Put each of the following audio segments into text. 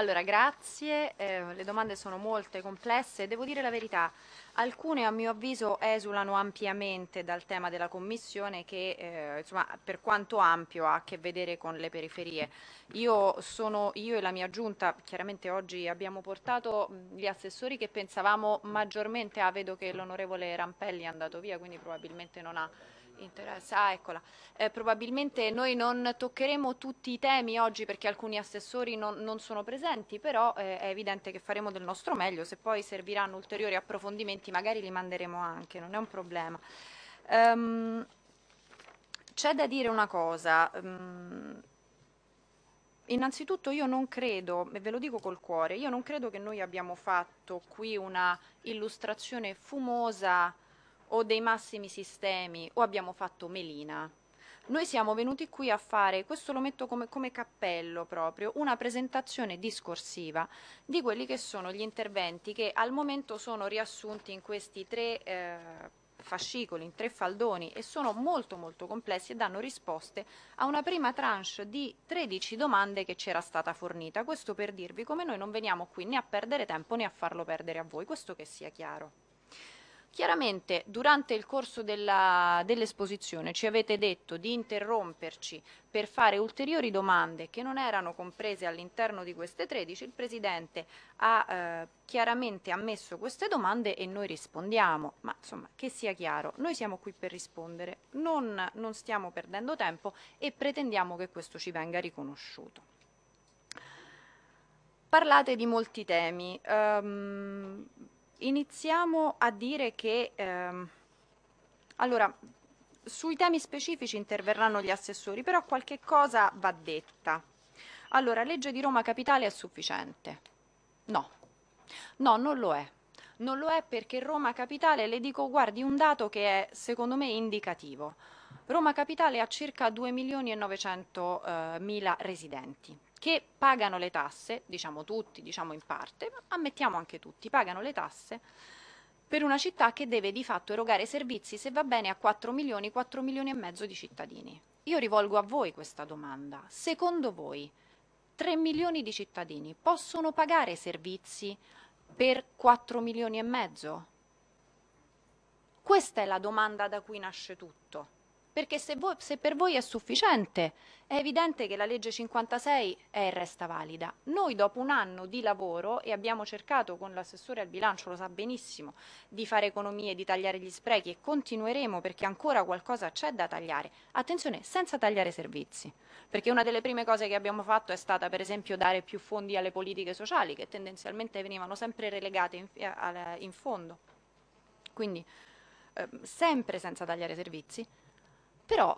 Allora, grazie, eh, le domande sono molte, complesse, devo dire la verità, alcune a mio avviso esulano ampiamente dal tema della Commissione che eh, insomma, per quanto ampio ha a che vedere con le periferie. Io, sono, io e la mia giunta, chiaramente oggi abbiamo portato gli assessori che pensavamo maggiormente, ah vedo che l'onorevole Rampelli è andato via, quindi probabilmente non ha interesse. Ah, eccola. Eh, probabilmente noi non toccheremo tutti i temi oggi perché alcuni assessori non, non sono presenti, però eh, è evidente che faremo del nostro meglio. Se poi serviranno ulteriori approfondimenti magari li manderemo anche, non è un problema. Um, C'è da dire una cosa. Um, Innanzitutto io non credo, e ve lo dico col cuore, io non credo che noi abbiamo fatto qui una illustrazione fumosa o dei massimi sistemi o abbiamo fatto melina. Noi siamo venuti qui a fare, questo lo metto come, come, cappello proprio, una presentazione discorsiva di quelli che sono gli interventi che al momento sono riassunti in questi tre eh, fascicoli, in tre faldoni e sono molto molto complessi e danno risposte a una prima tranche di 13 domande che ci era stata fornita. Questo per dirvi come noi non veniamo qui né a perdere tempo né a farlo perdere a voi, questo che sia chiaro. Chiaramente durante il corso dell'esposizione dell ci avete detto di interromperci per fare ulteriori domande che non erano comprese all'interno di queste 13, il Presidente ha eh, chiaramente ammesso queste domande e noi rispondiamo, ma insomma che sia chiaro, noi siamo qui per rispondere, non, non stiamo perdendo tempo e pretendiamo che questo ci venga riconosciuto. Parlate di molti temi, um, iniziamo a dire che ehm, allora sui temi specifici interverranno gli assessori, però qualche cosa va detta. Allora, legge di Roma Capitale è sufficiente? No, no, non lo è. Non lo è perché Roma Capitale, le dico, guardi, un dato che è secondo me indicativo. Roma Capitale ha circa 2 milioni e 900 eh, mila residenti che pagano le tasse, diciamo tutti, diciamo in parte, ma ammettiamo anche tutti, pagano le tasse per una città che deve di fatto erogare servizi, se va bene, a 4 milioni, 4 milioni e mezzo di cittadini. Io rivolgo a voi questa domanda. Secondo voi 3 milioni di cittadini possono pagare servizi per 4 milioni e mezzo? Questa è la domanda da cui nasce tutto perché se, voi, se, per voi è sufficiente è evidente che la legge 56 è e resta valida. Noi dopo un anno di lavoro e abbiamo cercato con l'assessore al bilancio, lo sa benissimo, di fare economie, di tagliare gli sprechi e continueremo perché ancora qualcosa c'è da tagliare. Attenzione, senza tagliare servizi, perché una delle prime cose che abbiamo fatto è stata per esempio dare più fondi alle politiche sociali che tendenzialmente venivano sempre relegate in, in fondo. Quindi eh, sempre senza tagliare servizi però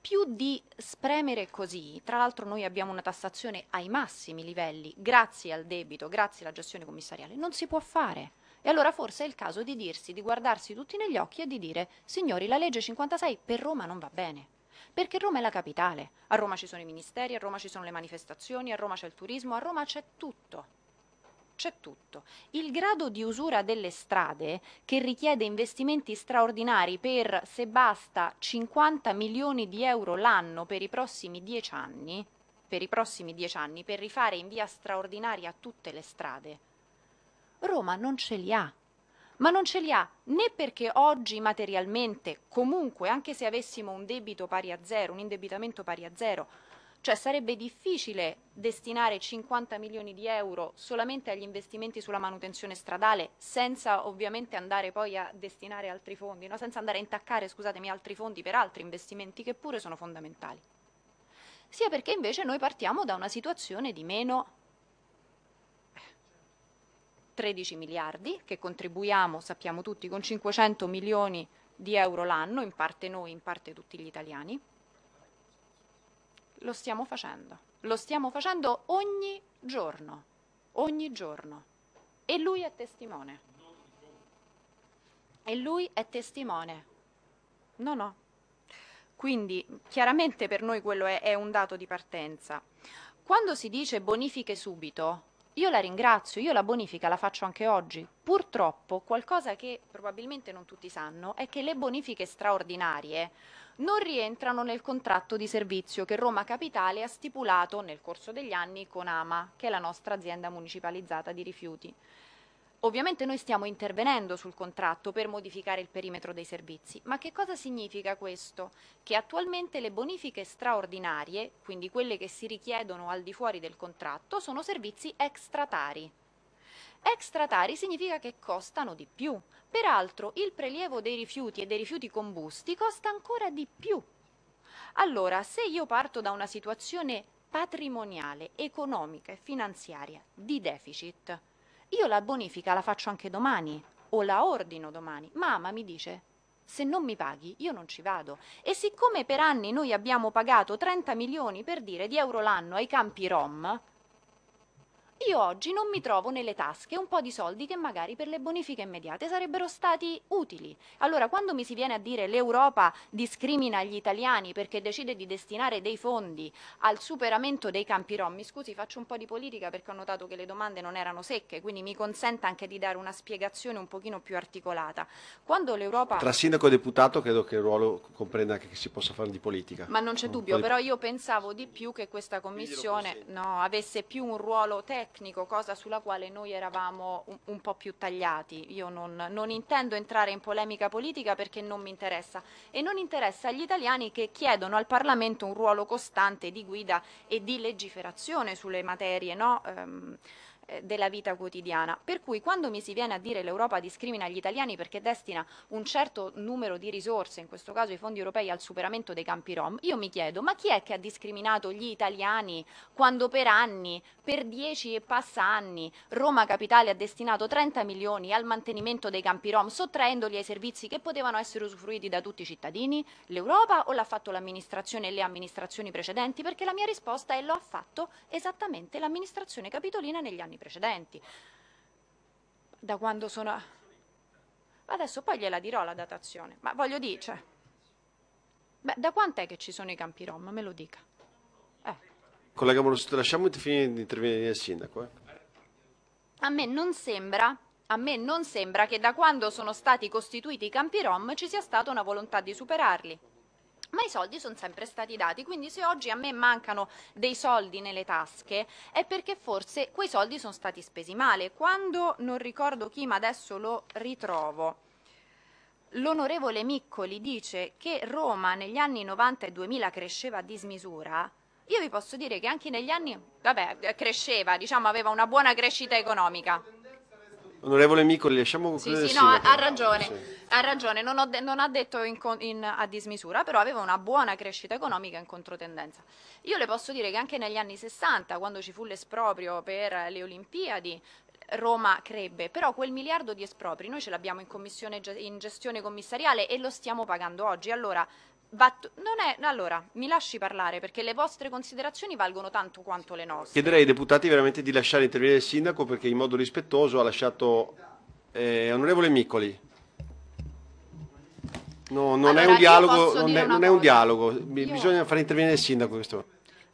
più di spremere così, tra l'altro noi abbiamo una tassazione ai massimi livelli, grazie al debito, grazie alla gestione commissariale, non si può fare. E allora forse è il caso di dirsi, di guardarsi tutti negli occhi e di dire, signori, la legge 56 per Roma non va bene. Perché Roma è la capitale, a Roma ci sono i ministeri, a Roma ci sono le manifestazioni, a Roma c'è il turismo, a Roma c'è tutto c'è tutto. Il grado di usura delle strade, che richiede investimenti straordinari per, se basta, 50 milioni di euro l'anno per i prossimi dieci anni, per i prossimi dieci anni, per rifare in via straordinaria tutte le strade, Roma non ce li ha. Ma non ce li ha né perché oggi materialmente, comunque, anche se avessimo un debito pari a zero, un indebitamento pari a zero, cioè sarebbe difficile destinare 50 milioni di euro solamente agli investimenti sulla manutenzione stradale senza ovviamente andare poi a destinare altri fondi, no? senza andare a intaccare scusatemi, altri fondi per altri investimenti che pure sono fondamentali. Sia perché invece noi partiamo da una situazione di meno 13 miliardi che contribuiamo, sappiamo tutti, con 500 milioni di euro l'anno, in parte noi, in parte tutti gli italiani, lo stiamo facendo. Lo stiamo facendo ogni giorno, ogni giorno. E lui è testimone. E lui è testimone. No, no. Quindi chiaramente per noi quello è, è un dato di partenza. Quando si dice bonifiche subito, io la ringrazio, io la bonifica la faccio anche oggi. Purtroppo qualcosa che probabilmente non tutti sanno è che le bonifiche straordinarie non rientrano nel contratto di servizio che Roma Capitale ha stipulato nel corso degli anni con AMA, che è la nostra azienda municipalizzata di rifiuti. Ovviamente noi stiamo intervenendo sul contratto per modificare il perimetro dei servizi, ma che cosa significa questo? Che attualmente le bonifiche straordinarie, quindi quelle che si richiedono al di fuori del contratto, sono servizi extratari. Extratari significa che costano di più. Peraltro il prelievo dei rifiuti e dei rifiuti combusti costa ancora di più. Allora, se io parto da una situazione patrimoniale, economica e finanziaria di deficit, io la bonifica la faccio anche domani o la ordino domani. Mamma mi dice, se non mi paghi io non ci vado. E siccome per anni noi abbiamo pagato 30 milioni per dire di euro l'anno ai campi Rom, io oggi non mi trovo nelle tasche un po' di soldi che magari per le bonifiche immediate sarebbero stati utili. Allora, quando mi si viene a dire l'Europa discrimina gli italiani perché decide di destinare dei fondi al superamento dei campi rom, mi scusi, faccio un po' di politica perché ho notato che le domande non erano secche, quindi mi consenta anche di dare una spiegazione un pochino più articolata. Quando l'Europa... Tra sindaco e deputato credo che il ruolo comprenda anche che si possa fare di politica. Ma non c'è dubbio, però io pensavo di più che questa commissione no, avesse più un ruolo tecnico tecnico, cosa sulla quale noi eravamo un, un po' più tagliati. Io non, non, intendo entrare in polemica politica perché non mi interessa e non interessa agli italiani che chiedono al Parlamento un ruolo costante di guida e di legiferazione sulle materie no? um, eh, della vita quotidiana. Per cui quando mi si viene a dire l'Europa discrimina gli italiani perché destina un certo numero di risorse, in questo caso i fondi europei, al superamento dei campi rom, io mi chiedo ma chi è che ha discriminato gli italiani quando per anni, per dieci e passa anni, Roma Capitale ha destinato 30 milioni al mantenimento dei campi rom, sottraendoli ai servizi che potevano essere usufruiti da tutti i cittadini? L'Europa o l'ha fatto l'amministrazione e le amministrazioni precedenti? Perché la mia risposta è lo ha fatto esattamente l'amministrazione capitolina negli anni precedenti. Da quando sono... Adesso poi gliela dirò la datazione, ma voglio dire, cioè... Beh, da quant'è che ci sono i campi rom? Me lo dica. Eh. Collega Moroso, lasciamo finire di intervenire il sindaco. Eh. A me non sembra a me non sembra che da quando sono stati costituiti i campi rom ci sia stata una volontà di superarli ma i soldi sono sempre stati dati, quindi se oggi a me mancano dei soldi nelle tasche è perché forse quei soldi sono stati spesi male. Quando non ricordo chi, ma adesso lo ritrovo, l'onorevole Miccoli dice che Roma negli anni 90 e 2000 cresceva a dismisura, io vi posso dire che anche negli anni, vabbè, cresceva, diciamo, aveva una buona crescita economica. Onorevole Micoli, lasciamo concludere Sì, sì, no, ha ragione, sì. ha ragione, non, de non ha detto in, in, a dismisura, però aveva una buona crescita economica in controtendenza. Io le posso dire che anche negli anni 60, quando ci fu l'esproprio per le Olimpiadi, Roma crebbe, però quel miliardo di espropri noi ce l'abbiamo in, in gestione commissariale e lo stiamo pagando oggi. Allora, è, allora, mi lasci parlare perché le vostre considerazioni valgono tanto quanto le nostre. Chiederei ai deputati veramente di lasciare intervenire il sindaco perché in modo rispettoso ha lasciato eh, onorevole Miccoli. No, non, allora, è un dialogo, non, è, non è un dialogo, bisogna fare intervenire il sindaco questo.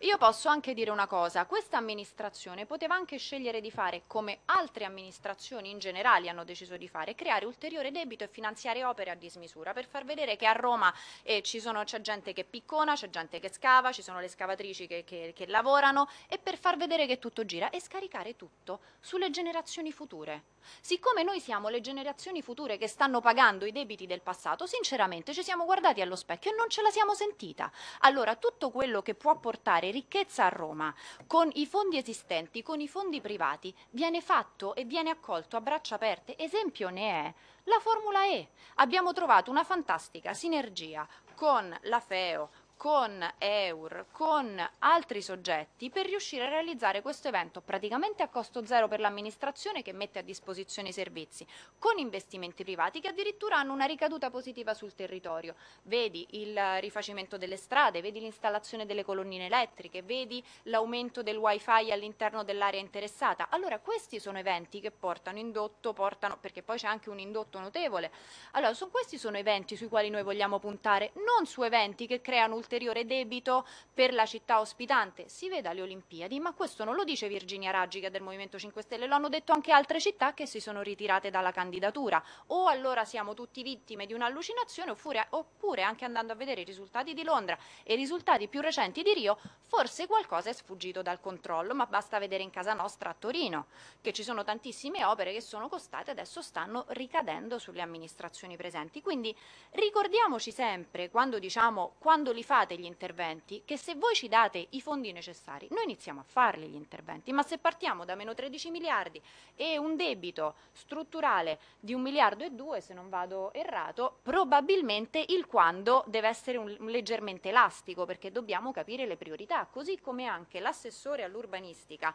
Io posso anche dire una cosa, questa amministrazione poteva anche scegliere di fare, come altre amministrazioni in generale hanno deciso di fare, creare ulteriore debito e finanziare opere a dismisura per far vedere che a Roma eh, c'è gente che piccona, c'è gente che scava, ci sono le scavatrici che, che, che lavorano e per far vedere che tutto gira e scaricare tutto sulle generazioni future. Siccome noi siamo le generazioni future che stanno pagando i debiti del passato, sinceramente ci siamo guardati allo specchio e non ce la siamo sentita. Allora tutto quello che può portare creare ricchezza a Roma con i fondi esistenti, con i fondi privati, viene fatto e viene accolto a braccia aperte. Esempio ne è la Formula E. Abbiamo trovato una fantastica sinergia con la FEO, con EUR, con altri soggetti per riuscire a realizzare questo evento praticamente a costo zero per l'amministrazione che mette a disposizione i servizi, con investimenti privati che addirittura hanno una ricaduta positiva sul territorio. Vedi il rifacimento delle strade, vedi l'installazione delle colonnine elettriche, vedi l'aumento del wifi all'interno dell'area interessata. Allora questi sono eventi che portano indotto, portano, perché poi c'è anche un indotto notevole. Allora sono, questi sono eventi sui quali noi vogliamo puntare, non su eventi che creano ulteriore debito per la città ospitante. Si veda le Olimpiadi, ma questo non lo dice Virginia Raggi che è del Movimento 5 Stelle, lo hanno detto anche altre città che si sono ritirate dalla candidatura. O allora siamo tutti vittime di un'allucinazione oppure, anche andando a vedere i risultati di Londra e i risultati più recenti di Rio, forse qualcosa è sfuggito dal controllo, ma basta vedere in casa nostra a Torino che ci sono tantissime opere che sono costate e adesso stanno ricadendo sulle amministrazioni presenti. Quindi ricordiamoci sempre, quando diciamo, quando li fate gli interventi, che se voi ci date i fondi necessari, noi iniziamo a farli gli interventi, ma se partiamo da meno 13 miliardi e un debito strutturale di un miliardo e due, se non vado errato, probabilmente il quando deve essere un, un leggermente elastico, perché dobbiamo capire le priorità, così come anche l'assessore all'urbanistica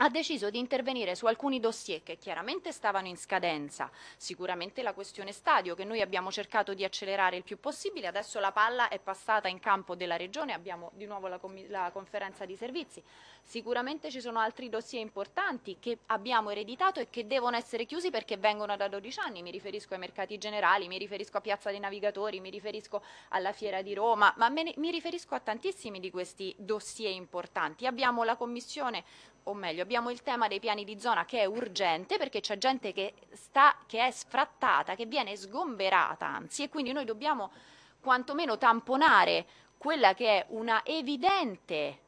ha deciso di intervenire su alcuni dossier che chiaramente stavano in scadenza, sicuramente la questione stadio che noi abbiamo cercato di accelerare il più possibile, adesso la palla è passata in campo della Regione, abbiamo di nuovo la, la conferenza di servizi, sicuramente ci sono altri dossier importanti che abbiamo ereditato e che devono essere chiusi perché vengono da 12 anni, mi riferisco ai mercati generali, mi riferisco a Piazza dei Navigatori, mi riferisco alla Fiera di Roma, ma ne, mi riferisco a tantissimi di questi dossier importanti. Abbiamo la Commissione o meglio abbiamo il tema dei piani di zona che è urgente perché c'è gente che, sta, che è sfrattata, che viene sgomberata anzi e quindi noi dobbiamo quantomeno tamponare quella che è una evidente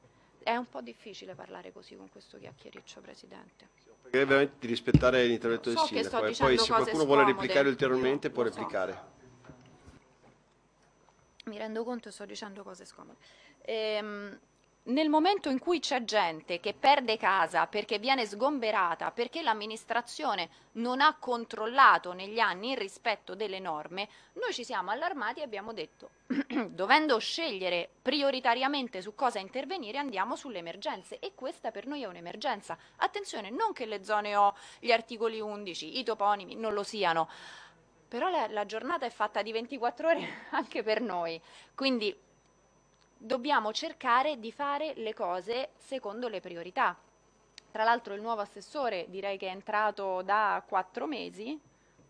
è un po' difficile parlare così con questo chiacchiericcio, Presidente. Pregherei veramente di rispettare l'intervento so del Sindaco e poi se qualcuno scomode, vuole replicare ulteriormente può Lo so. replicare. Mi rendo conto e sto dicendo cose scomode. Ehm, nel momento in cui c'è gente che perde casa perché viene sgomberata, perché l'amministrazione non ha controllato negli anni il rispetto delle norme, noi ci siamo allarmati e abbiamo detto, dovendo scegliere prioritariamente su cosa intervenire, andiamo sulle emergenze. E questa per noi è un'emergenza. Attenzione, non che le zone O, gli articoli 11, i toponimi non lo siano, però la, la giornata è fatta di 24 ore anche per noi, quindi dobbiamo cercare di fare le cose secondo le priorità. Tra l'altro il nuovo assessore direi che è entrato da 4 mesi,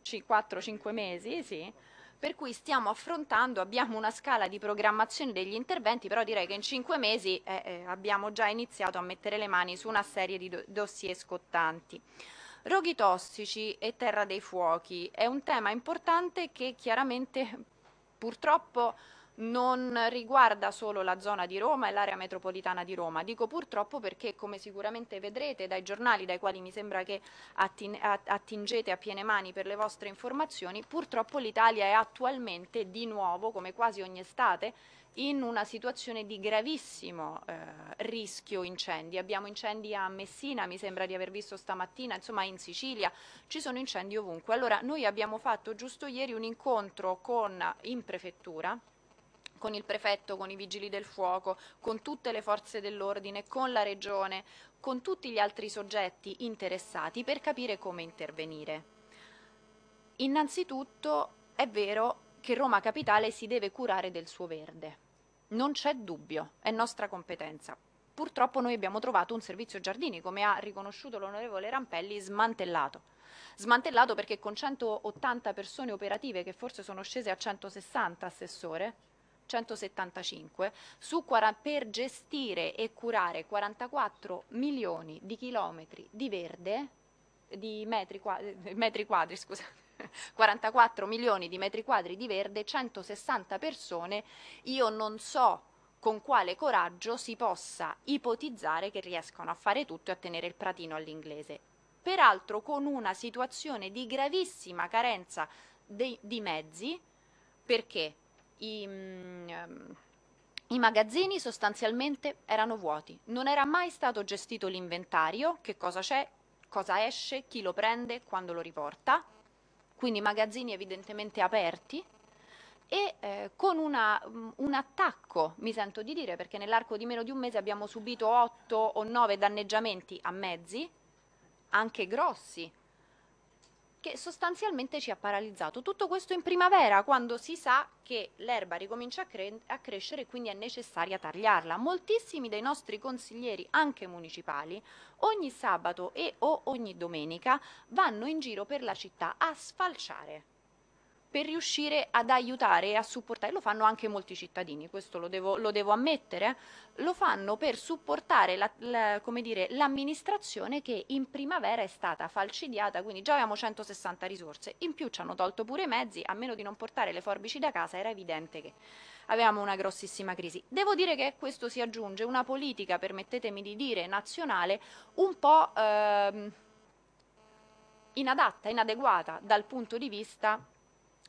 4-5 mesi, sì, per cui stiamo affrontando, abbiamo una scala di programmazione degli interventi, però direi che in 5 mesi eh, eh, abbiamo già iniziato a mettere le mani su una serie di do dossier scottanti. Roghi tossici e terra dei fuochi è un tema importante che chiaramente purtroppo non riguarda solo la zona di Roma e l'area metropolitana di Roma. Dico purtroppo perché, come sicuramente vedrete dai giornali dai quali mi sembra che attingete a piene mani per le vostre informazioni, purtroppo l'Italia è attualmente di nuovo, come quasi ogni estate, in una situazione di gravissimo eh, rischio incendi. Abbiamo incendi a Messina, mi sembra di aver visto stamattina, insomma in Sicilia, ci sono incendi ovunque. Allora noi abbiamo fatto giusto ieri un incontro con, in prefettura con il prefetto, con i vigili del fuoco, con tutte le forze dell'ordine, con la regione, con tutti gli altri soggetti interessati per capire come intervenire. Innanzitutto è vero che Roma Capitale si deve curare del suo verde. Non c'è dubbio, è nostra competenza. Purtroppo noi abbiamo trovato un servizio giardini, come ha riconosciuto l'onorevole Rampelli, smantellato. Smantellato perché con 180 persone operative, che forse sono scese a 160, Assessore, 175 su, per gestire e curare 44 milioni di chilometri di verde, di metri quadri, metri quadri scusate, 44 milioni di metri quadri di verde, 160 persone, io non so con quale coraggio si possa ipotizzare che riescano a fare tutto e a tenere il pratino all'inglese. Peraltro con una situazione di gravissima carenza di, di mezzi, perché i, mm, ehm, i magazzini sostanzialmente erano vuoti, non era mai stato gestito l'inventario, che cosa c'è, cosa esce, chi lo prende, quando lo riporta, quindi magazzini evidentemente aperti. E eh, con una, um, un attacco, mi sento di dire, perché nell'arco di meno di un mese abbiamo subito 8 o 9 danneggiamenti a mezzi, anche grossi, che sostanzialmente ci ha paralizzato. Tutto questo in primavera, quando si sa che l'erba ricomincia a, cre a, crescere e quindi è necessaria tagliarla. Moltissimi dei nostri consiglieri, anche municipali, ogni sabato e o ogni domenica vanno in giro per la città a sfalciare. Per riuscire ad aiutare e a supportare, lo fanno anche molti cittadini, questo lo devo, lo devo ammettere, lo fanno per supportare la, la, l'amministrazione che in primavera è stata falcidiata, quindi già avevamo 160 risorse, in più ci hanno tolto pure i mezzi, a meno di non portare le forbici da casa era evidente che avevamo una grossissima crisi. Devo dire che a questo si aggiunge una politica, permettetemi di dire, nazionale un po' ehm, inadatta, inadeguata dal punto di vista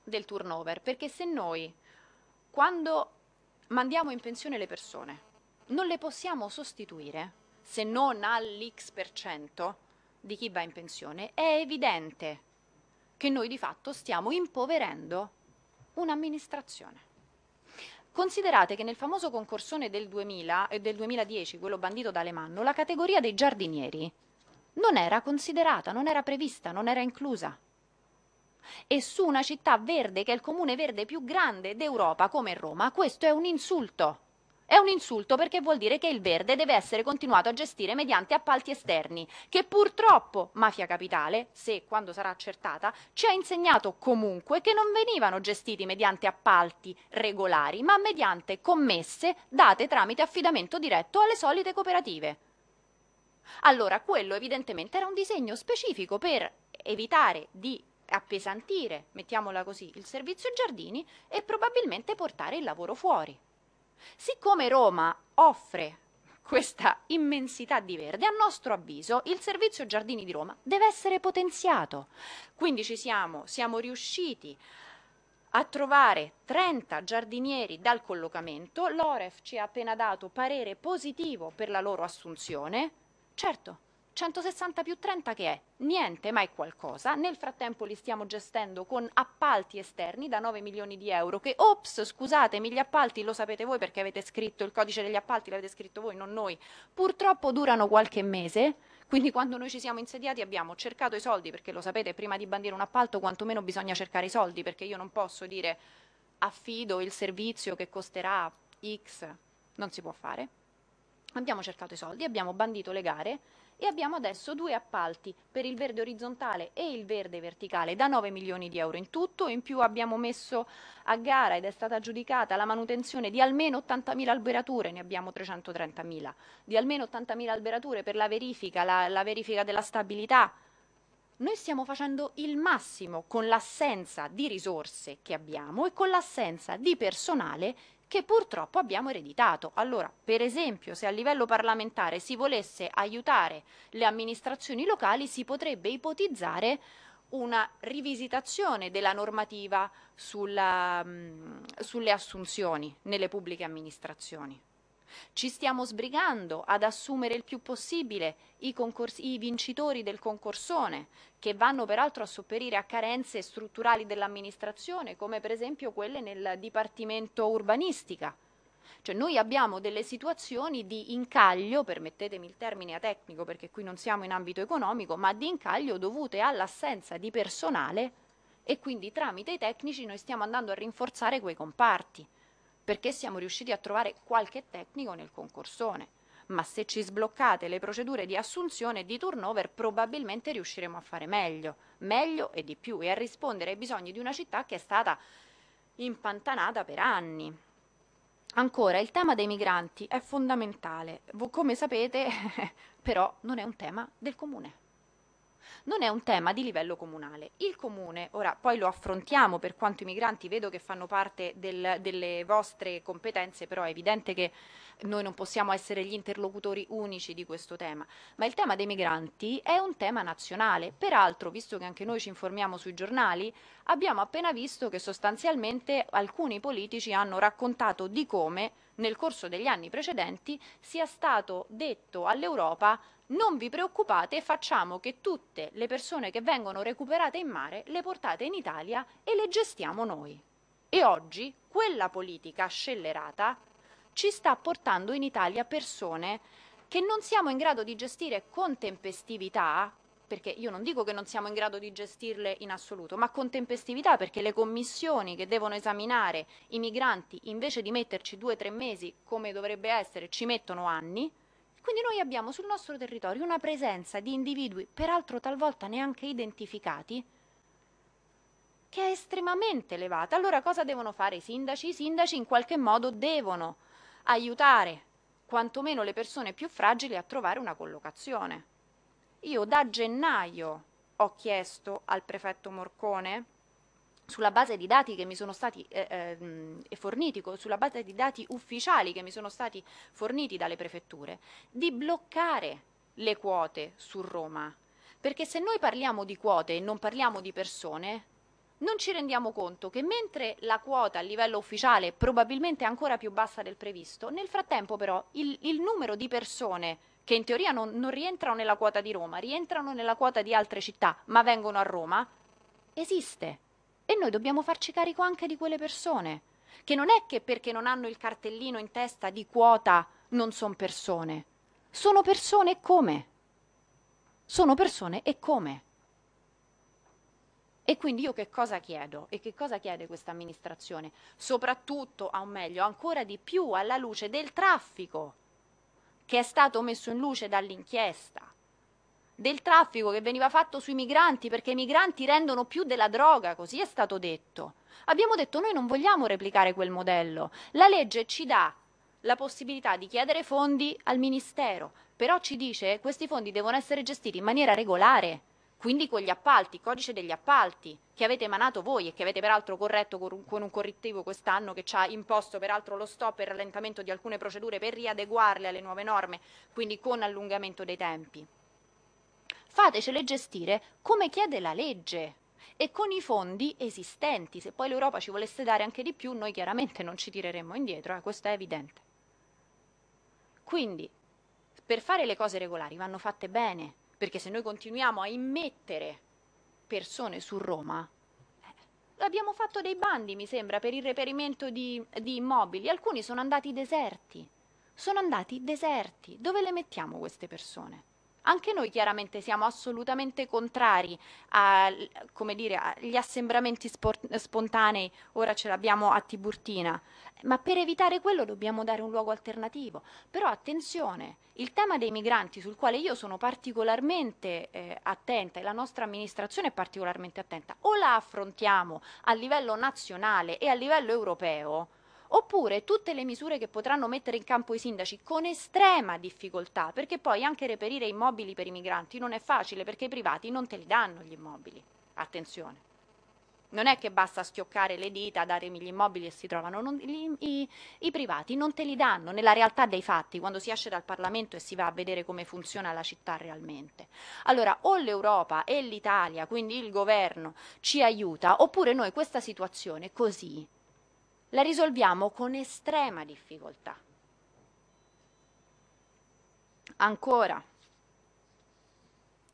del turnover, perché se noi quando mandiamo in pensione le persone non le possiamo sostituire se non all'X per cento di chi va in pensione, è evidente che noi di fatto stiamo impoverendo un'amministrazione. Considerate che nel famoso concorsone del, 2000, eh, del 2010, quello bandito da Alemanno, la categoria dei giardinieri non era considerata, non era prevista, non era inclusa e su una città verde che è il comune verde più grande d'Europa come Roma, questo è un insulto. È un insulto perché vuol dire che il verde deve essere continuato a gestire mediante appalti esterni, che purtroppo Mafia Capitale, se quando sarà accertata, ci ha insegnato comunque che non venivano gestiti mediante appalti regolari, ma mediante commesse date tramite affidamento diretto alle solite cooperative. Allora, quello evidentemente era un disegno specifico per evitare di appesantire, mettiamola così, il servizio giardini e probabilmente portare il lavoro fuori. Siccome Roma offre questa immensità di verde, a nostro avviso il servizio giardini di Roma deve essere potenziato. Quindi ci siamo, siamo riusciti a trovare 30 giardinieri dal collocamento, l'Oref ci ha appena dato parere positivo per la loro assunzione. Certo, 160 più 30 che è? Niente, ma è qualcosa. Nel frattempo li stiamo gestendo con appalti esterni da 9 milioni di euro che, ops, scusatemi, gli appalti lo sapete voi perché avete scritto il codice degli appalti, l'avete scritto voi, non noi. Purtroppo durano qualche mese, quindi quando noi ci siamo insediati abbiamo cercato i soldi, perché lo sapete, prima di bandire un appalto quantomeno bisogna cercare i soldi, perché io non posso dire affido il servizio che costerà X, non si può fare. Abbiamo cercato i soldi, abbiamo bandito le gare e abbiamo adesso due appalti per il verde orizzontale e il verde verticale da 9 milioni di euro in tutto, in più abbiamo messo a gara ed è stata aggiudicata la manutenzione di almeno 80.000 alberature, ne abbiamo 330.000, di almeno 80.000 alberature per la verifica, la, la verifica della stabilità, noi stiamo facendo il massimo con l'assenza di risorse che abbiamo e con l'assenza di personale che purtroppo abbiamo ereditato. Allora, per esempio, se a livello parlamentare si volesse aiutare le amministrazioni locali, si potrebbe ipotizzare una rivisitazione della normativa sulla, mh, sulle assunzioni nelle pubbliche amministrazioni. Ci stiamo sbrigando ad assumere il più possibile i, i, vincitori del concorsone, che vanno peraltro a sopperire a carenze strutturali dell'amministrazione, come per esempio quelle nel Dipartimento Urbanistica. Cioè noi abbiamo delle situazioni di incaglio, permettetemi il termine tecnico perché qui non siamo in ambito economico, ma di incaglio dovute all'assenza di personale e quindi tramite i tecnici noi stiamo andando a rinforzare quei comparti perché siamo riusciti a trovare qualche tecnico nel concorsone. Ma se ci sbloccate le procedure di assunzione e di turnover probabilmente riusciremo a fare meglio, meglio e di più e a rispondere ai bisogni di una città che è stata impantanata per anni. Ancora, il tema dei migranti è fondamentale. Come sapete, però non è un tema del comune non è un tema di livello comunale. Il comune, ora poi lo affrontiamo per quanto i migranti vedo che fanno parte del, delle vostre competenze, però è evidente che noi non possiamo essere gli interlocutori unici di questo tema, ma il tema dei migranti è un tema nazionale. Peraltro, visto che anche noi ci informiamo sui giornali, abbiamo appena visto che sostanzialmente alcuni politici hanno raccontato di come nel corso degli anni precedenti sia stato detto all'Europa non vi preoccupate, facciamo che tutte le persone che vengono recuperate in mare le portate in Italia e le gestiamo noi. E oggi quella politica scellerata ci sta portando in Italia persone che non siamo in grado di gestire con tempestività, perché io non dico che non siamo in grado di gestirle in assoluto, ma con tempestività perché le commissioni che devono esaminare i migranti invece di metterci due o tre mesi come dovrebbe essere ci mettono anni quindi noi abbiamo sul nostro territorio una presenza di individui, peraltro talvolta neanche identificati, che è estremamente elevata. Allora cosa devono fare i sindaci? I sindaci in qualche modo devono aiutare quantomeno le persone più fragili a trovare una collocazione. Io da gennaio ho chiesto al prefetto Morcone sulla base di dati che mi sono stati eh, eh, forniti, sulla base di dati ufficiali che mi sono stati forniti dalle prefetture, di bloccare le quote su Roma. Perché se noi parliamo di quote e non parliamo di persone, non ci rendiamo conto che mentre la quota a livello ufficiale probabilmente è ancora più bassa del previsto, nel frattempo però il, il numero di persone che in teoria non, non rientrano nella quota di Roma, rientrano nella quota di altre città, ma vengono a Roma, esiste. E noi dobbiamo farci carico anche di quelle persone, che non è che perché non hanno il cartellino in testa di quota non sono persone. Sono persone come? Sono persone e come? E quindi io che cosa chiedo? E che cosa chiede questa amministrazione? Soprattutto, o meglio, ancora di più alla luce del traffico che è stato messo in luce dall'inchiesta, del traffico che veniva fatto sui migranti perché i migranti rendono più della droga, così è stato detto. Abbiamo detto noi non vogliamo replicare quel modello. La legge ci dà la possibilità di chiedere fondi al Ministero, però ci dice che questi fondi devono essere gestiti in maniera regolare quindi con gli appalti, codice degli appalti che avete emanato voi e che avete peraltro corretto con un, correttivo quest'anno che ci ha imposto peraltro lo stop e il rallentamento di alcune procedure per riadeguarle alle nuove norme, quindi con allungamento dei tempi. Fatecele gestire come chiede la legge e con i fondi esistenti. Se poi l'Europa ci volesse dare anche di più, noi chiaramente non ci tireremmo indietro, eh, questo è evidente. Quindi, per fare le cose regolari vanno fatte bene, perché se noi continuiamo a immettere persone su Roma, eh, abbiamo fatto dei bandi, mi sembra, per il reperimento di, di immobili, alcuni sono andati deserti, sono andati deserti, dove le mettiamo queste persone? Anche noi chiaramente siamo assolutamente contrari agli assembramenti spontanei, ora ce l'abbiamo a Tiburtina, ma per evitare quello dobbiamo dare un luogo alternativo. Però attenzione, il tema dei migranti sul quale io sono particolarmente eh, attenta e la nostra amministrazione è particolarmente attenta, o la affrontiamo a livello nazionale e a livello europeo, oppure tutte le misure che potranno mettere in campo i sindaci con estrema difficoltà, perché poi anche reperire immobili per i migranti non è facile, perché i privati non te li danno gli immobili. Attenzione. Non è che basta schioccare le dita, dare gli immobili e si trovano, non, gli, i, i, privati non te li danno nella realtà dei fatti, quando si esce dal Parlamento e si va a vedere come funziona la città realmente. Allora o l'Europa e l'Italia, quindi il governo, ci aiuta, oppure noi questa situazione così la risolviamo con estrema difficoltà. Ancora,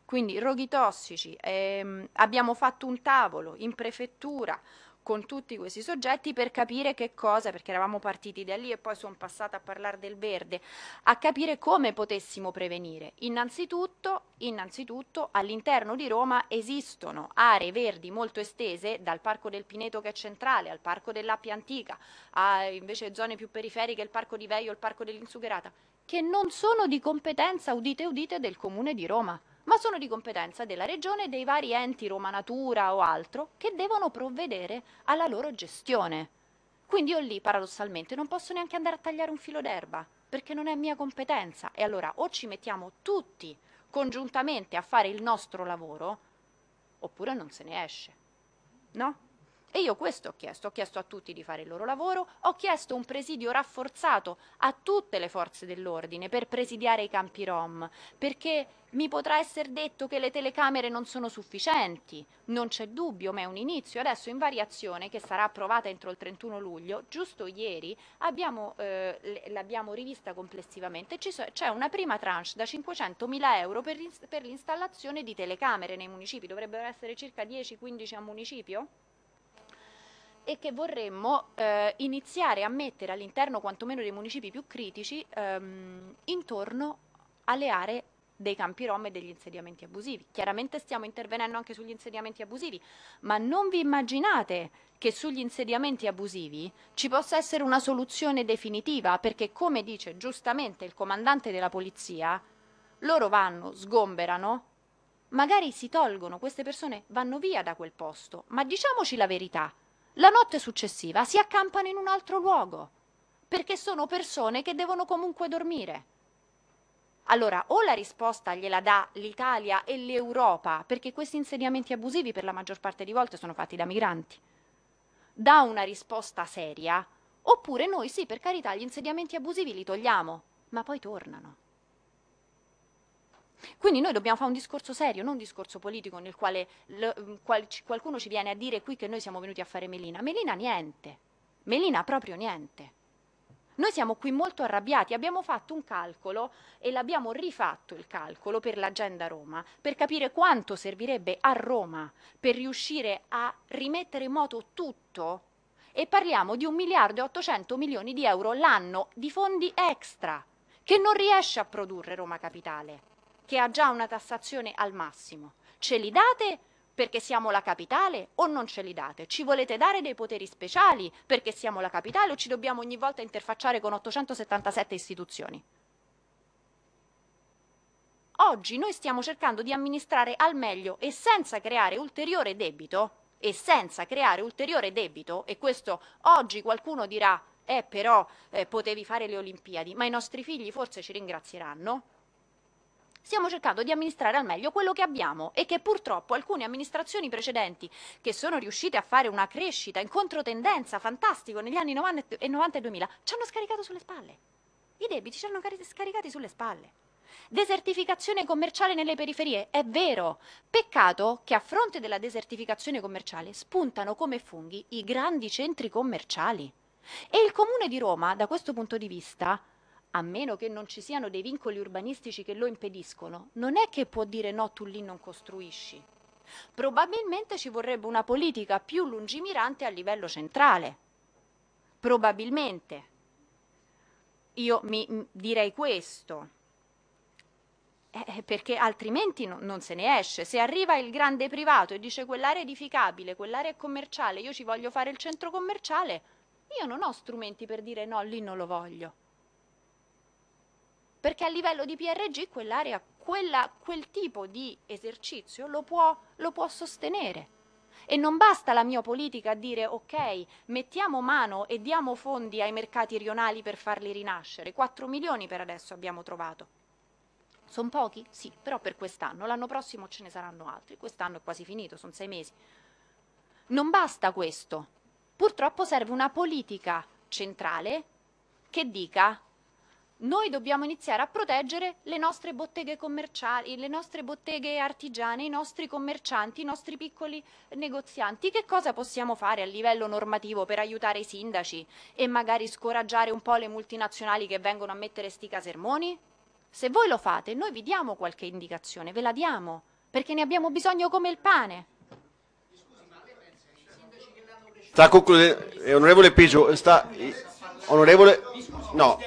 quindi roghi tossici, ehm, abbiamo fatto un tavolo in prefettura con tutti questi soggetti per capire che cosa, perché eravamo partiti da lì e poi sono passata a parlare del verde, a capire come potessimo prevenire. Innanzitutto, innanzitutto all'interno di Roma esistono aree verdi molto estese, dal Parco del Pineto che è centrale, al Parco dell'Appia Antica, a invece zone più periferiche, il Parco di Veio, il Parco dell'Insugherata, che non sono di competenza, udite udite, del Comune di Roma ma sono di competenza della Regione e dei vari enti, Roma Natura o altro, che devono provvedere alla loro gestione. Quindi io lì, paradossalmente, non posso neanche andare a tagliare un filo d'erba, perché non è mia competenza. E allora o ci mettiamo tutti congiuntamente a fare il nostro lavoro, oppure non se ne esce. No? E io questo ho chiesto, ho chiesto a tutti di fare il loro lavoro, ho chiesto un presidio rafforzato a tutte le forze dell'ordine per presidiare i campi Rom, perché mi potrà essere detto che le telecamere non sono sufficienti, non c'è dubbio, ma è un inizio. Adesso in variazione, che sarà approvata entro il 31 luglio, giusto ieri eh, l'abbiamo rivista complessivamente, c'è una prima tranche da 500 mila euro per l'installazione di telecamere nei municipi, dovrebbero essere circa 10-15 a municipio? E che vorremmo eh, iniziare a mettere all'interno quantomeno dei municipi più critici ehm, intorno alle aree dei campi rom e degli insediamenti abusivi. Chiaramente stiamo intervenendo anche sugli insediamenti abusivi, ma non vi immaginate che sugli insediamenti abusivi ci possa essere una soluzione definitiva, perché come dice giustamente il comandante della polizia, loro vanno, sgomberano, magari si tolgono, queste persone vanno via da quel posto, ma diciamoci la verità, la notte successiva si accampano in un altro luogo, perché sono persone che devono comunque dormire. Allora, o la risposta gliela dà l'Italia e l'Europa, perché questi insediamenti abusivi per la maggior parte di volte sono fatti da migranti, dà una risposta seria, oppure noi sì, per carità, gli insediamenti abusivi li togliamo, ma poi tornano. Quindi noi dobbiamo fare un discorso serio, non un discorso politico nel quale qual, qualcuno ci viene a dire qui che noi siamo venuti a fare Melina. Melina niente, Melina proprio niente. Noi siamo qui molto arrabbiati, abbiamo fatto un calcolo e l'abbiamo rifatto il calcolo per l'agenda Roma, per capire quanto servirebbe a Roma per riuscire a rimettere in moto tutto e parliamo di un miliardo e 800 milioni di euro l'anno di fondi extra che non riesce a produrre Roma Capitale, che ha già una tassazione al massimo. Ce li date perché siamo la capitale o non ce li date? Ci volete dare dei poteri speciali perché siamo la capitale o ci dobbiamo ogni volta interfacciare con 877 istituzioni? Oggi noi stiamo cercando di amministrare al meglio e senza creare ulteriore debito, e senza creare ulteriore debito, e questo oggi qualcuno dirà, eh però eh, potevi fare le Olimpiadi, ma i nostri figli forse ci ringrazieranno, stiamo cercando di amministrare al meglio quello che abbiamo e che purtroppo alcune amministrazioni precedenti che sono riuscite a fare una crescita in controtendenza fantastico negli anni 90 e 90 e 2000 ci hanno scaricato sulle spalle. I debiti ci hanno scaricati sulle spalle. Desertificazione commerciale nelle periferie, è vero. Peccato che a fronte della desertificazione commerciale spuntano come funghi i grandi centri commerciali. E il Comune di Roma, da questo punto di vista, a meno che non ci siano dei vincoli urbanistici che lo impediscono, non è che può dire no, tu lì non costruisci. Probabilmente ci vorrebbe una politica più lungimirante a livello centrale. Probabilmente. Io mi direi questo. Eh, eh, perché altrimenti no, non se ne esce. Se arriva il grande privato e dice quell'area edificabile, quell'area commerciale, io ci voglio fare il centro commerciale, io non ho strumenti per dire no, lì non lo voglio perché a livello di PRG quell'area, quella, quel tipo di esercizio lo può, lo può sostenere. E non basta la mia politica a dire ok, mettiamo mano e diamo fondi ai mercati rionali per farli rinascere. 4 milioni per adesso abbiamo trovato. Sono pochi? Sì, però per quest'anno. L'anno prossimo ce ne saranno altri. Quest'anno è quasi finito, sono sei mesi. Non basta questo. Purtroppo serve una politica centrale che dica noi dobbiamo iniziare a proteggere le nostre botteghe commerciali, le nostre botteghe artigiane, i nostri commercianti, i nostri piccoli negozianti. Che cosa possiamo fare a livello normativo per aiutare i sindaci e magari scoraggiare un po' le multinazionali che vengono a mettere sti casermoni? Se voi lo fate, noi vi diamo qualche indicazione, ve la diamo, perché ne abbiamo bisogno come il pane. Sta concludendo, eh, onorevole Pigio, sta, onorevole, no,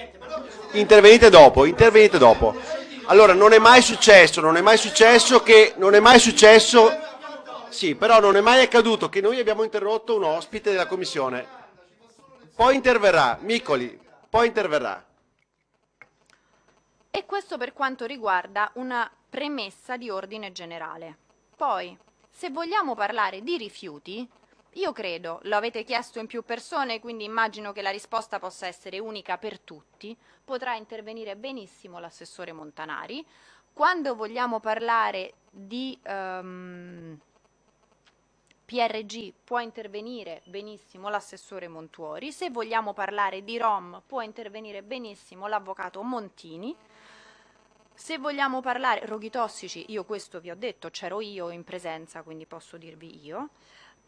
intervenite dopo, intervenite dopo. Allora, non è mai successo, non è mai successo che, non è mai successo, sì, però non è mai accaduto che noi abbiamo interrotto un ospite della commissione. Poi interverrà, Micoli, poi interverrà. E questo per quanto riguarda una premessa di ordine generale. Poi, se vogliamo parlare di rifiuti, io credo, lo avete chiesto in più persone, quindi immagino che la risposta possa essere unica per tutti, potrà intervenire benissimo l'assessore Montanari. Quando vogliamo parlare di um, ehm, PRG può intervenire benissimo l'assessore Montuori, se vogliamo parlare di ROM può intervenire benissimo l'avvocato Montini, se vogliamo parlare roghi tossici, io questo vi ho detto, c'ero io in presenza, quindi posso dirvi io.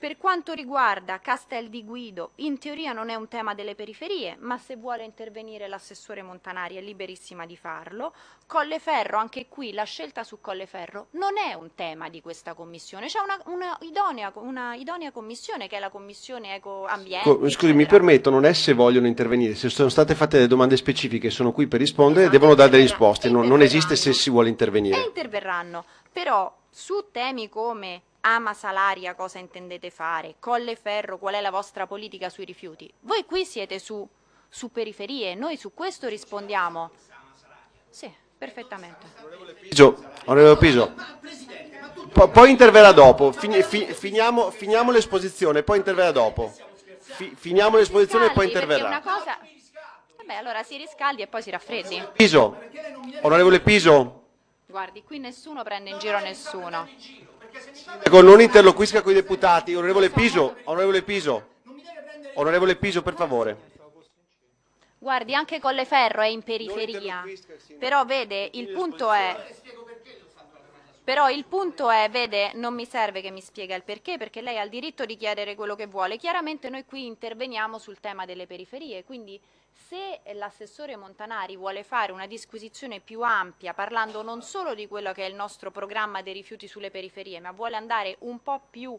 Per quanto riguarda Castel di Guido, in teoria non è un tema delle periferie, ma se vuole intervenire l'assessore Montanari è liberissima di farlo. Colleferro, anche qui la scelta su Colleferro non è un tema di questa commissione, c'è una, una, idonea, una, idonea, commissione che è la commissione Eco Ambiente. Scusi, eccetera. mi permetto, non è se vogliono intervenire, se sono state fatte delle domande specifiche sono qui per rispondere, esatto, devono dare delle risposte, non, non esiste se si vuole intervenire. E interverranno, però su temi come Ama Salaria cosa intendete fare, Colleferro qual è la vostra politica sui rifiuti. Voi qui siete su, su periferie, noi su questo rispondiamo. Sì, perfettamente. Onorevole Piso, onorevole Piso. po- poi interverrà dopo. Fini- fi- finiamo, finiamo l'esposizione, poi interverrà dopo. Fi- finiamo l'esposizione e poi interverrà. una cosa... Vabbè, allora si riscaldi e poi si raffreddi. Piso, onorevole Piso, Guardi, qui nessuno prende in giro nessuno. ecco, non interloquisca con i deputati. Onorevole Piso, onorevole Piso, onorevole Piso, per favore. Guardi, anche Colleferro è in periferia. Però vede, il punto è... Però il punto è, vede, non mi serve che mi spiega il perché, perché lei ha il diritto di chiedere quello che vuole. Chiaramente noi qui interveniamo sul tema delle periferie, quindi se l'assessore Montanari vuole fare una disquisizione più ampia, parlando non solo di quello che è il nostro programma dei rifiuti sulle periferie, ma vuole andare un po' più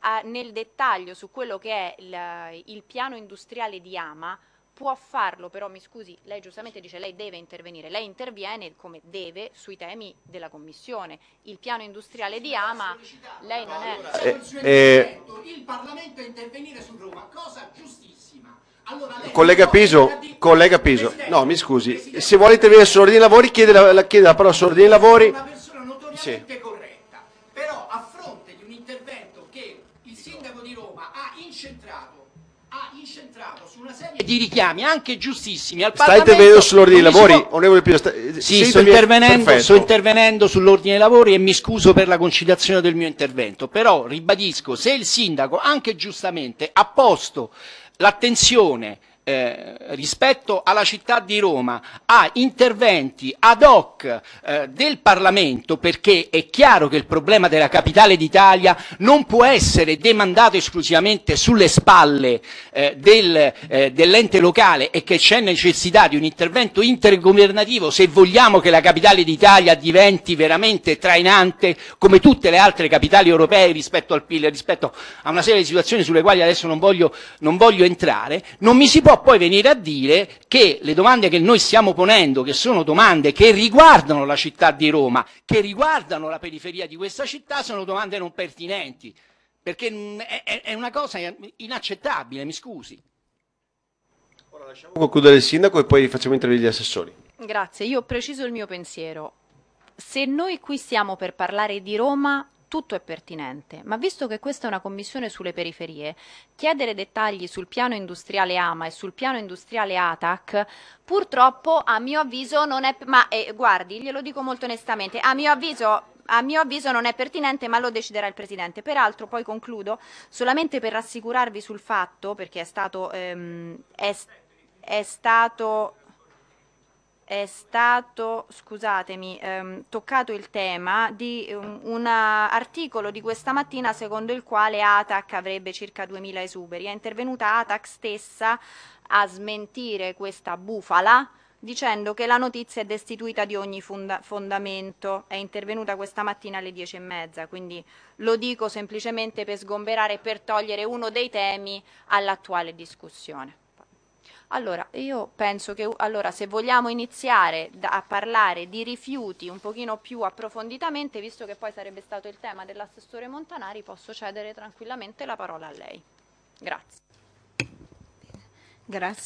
a- nel dettaglio su quello che è il, il piano industriale di Ama, può farlo, però mi scusi, lei giustamente dice lei deve intervenire, lei interviene come deve sui temi della Commissione. Il piano industriale di Ama, lei non è... Eh, suo eh, il Parlamento a intervenire su Roma, cosa giustissima. Allora lei Collega Piso, collega Piso, no mi scusi, Presidente, se vuole intervenire sull'ordine dei lavori chiede la, la- chiede la parola sull'ordine dei lavori. Una persona notoriamente corretta, però a fronte di un intervento che il sindaco di Roma ha incentrato, ha incentrato su una serie di richiami anche giustissimi al Parlamento. intervenendo sull'ordine dei lavori, può- onorevole Piso. sta- Sì, sto intervenendo, sto intervenendo sull'ordine dei lavori e mi scuso per la concitazione del mio intervento, però ribadisco, se il sindaco, anche giustamente, ha posto l'attenzione eh, rispetto alla città di Roma a interventi ad hoc eh, del Parlamento, perché è chiaro che il problema della capitale d'Italia non può essere demandato esclusivamente sulle spalle eh, del, eh, dell'ente locale e che c'è necessità di un intervento intergovernativo se vogliamo che la capitale d'Italia diventi veramente trainante come tutte le altre capitali europee rispetto al PIL, rispetto a una serie di situazioni sulle quali adesso non voglio, non voglio entrare, non mi si può poi venire a dire che le domande che noi stiamo ponendo, che sono domande che riguardano la città di Roma, che riguardano la periferia di questa città, sono domande non pertinenti, perché mm, è, è- una cosa inaccettabile, mi scusi. Lasciamo concludere il sindaco e poi facciamo intervenire gli assessori. Grazie, io preciso il mio pensiero. Se noi qui stiamo per parlare di Roma, tutto è pertinente, ma visto che questa è una commissione sulle periferie, chiedere dettagli sul piano industriale AMA e sul piano industriale ATAC, purtroppo a mio avviso non è... Ma eh, guardi, glielo dico molto onestamente, a mio avviso... A mio avviso non è pertinente, ma lo deciderà il Presidente. Peraltro, poi concludo, solamente per rassicurarvi sul fatto, perché è stato, ehm, è, è stato è stato, scusatemi, ehm, toccato il tema di um, un articolo di questa mattina secondo il quale ATAC avrebbe circa 2000 esuberi. È intervenuta ATAC stessa a smentire questa bufala dicendo che la notizia è destituita di ogni fonda- fondamento. È intervenuta questa mattina alle 10 e mezza, quindi lo dico semplicemente per sgomberare e per togliere uno dei temi all'attuale discussione. Allora, io penso che allora, se vogliamo iniziare da- a parlare di rifiuti un pochino più approfonditamente, visto che poi sarebbe stato il tema dell'assessore Montanari, posso cedere tranquillamente la parola a lei. Grazie. Grazie.